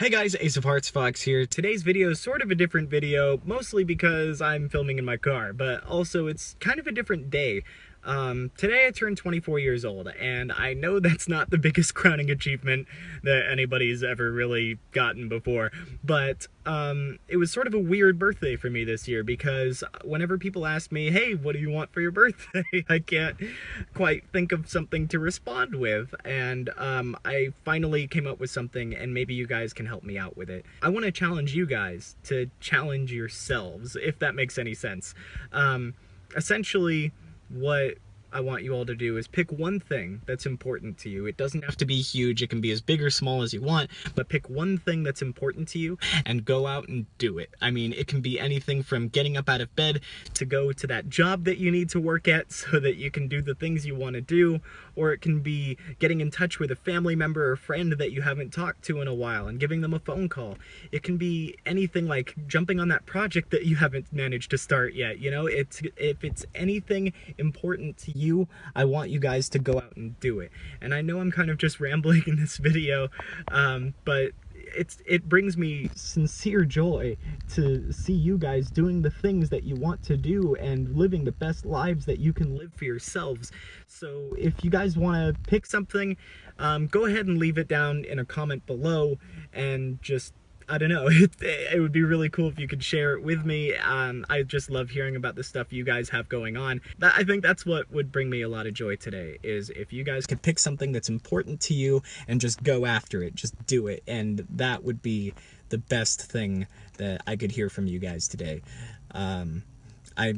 Hey guys, Ace of Hearts Fox here. Today's video is sort of a different video, mostly because I'm filming in my car, but also it's kind of a different day. Um, today I turned 24 years old, and I know that's not the biggest crowning achievement that anybody's ever really gotten before, but um, it was sort of a weird birthday for me this year because whenever people ask me, hey, what do you want for your birthday? I can't quite think of something to respond with, and um, I finally came up with something, and maybe you guys can help me out with it. I want to challenge you guys to challenge yourselves, if that makes any sense. Um, essentially, what I want you all to do is pick one thing that's important to you. It doesn't have to be huge, it can be as big or small as you want, but pick one thing that's important to you and go out and do it. I mean, it can be anything from getting up out of bed to go to that job that you need to work at so that you can do the things you want to do, or it can be getting in touch with a family member or friend that you haven't talked to in a while and giving them a phone call. It can be anything like jumping on that project that you haven't managed to start yet. You know, it's if it's anything important to you, I want you guys to go out and do it. And I know I'm kind of just rambling in this video, um, but it's it brings me sincere joy to see you guys doing the things that you want to do and living the best lives that you can live for yourselves. So if you guys want to pick something, um, go ahead and leave it down in a comment below and just I don't know. It, it would be really cool if you could share it with me. Um, I just love hearing about the stuff you guys have going on. That, I think that's what would bring me a lot of joy today, is if you guys could pick something that's important to you and just go after it, just do it. And that would be the best thing that I could hear from you guys today. Um, I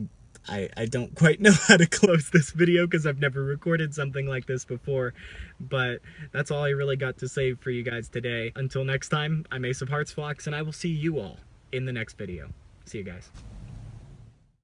I, I don't quite know how to close this video because I've never recorded something like this before, but that's all I really got to say for you guys today. Until next time, I'm Ace of Hearts Fox, and I will see you all in the next video. See you guys.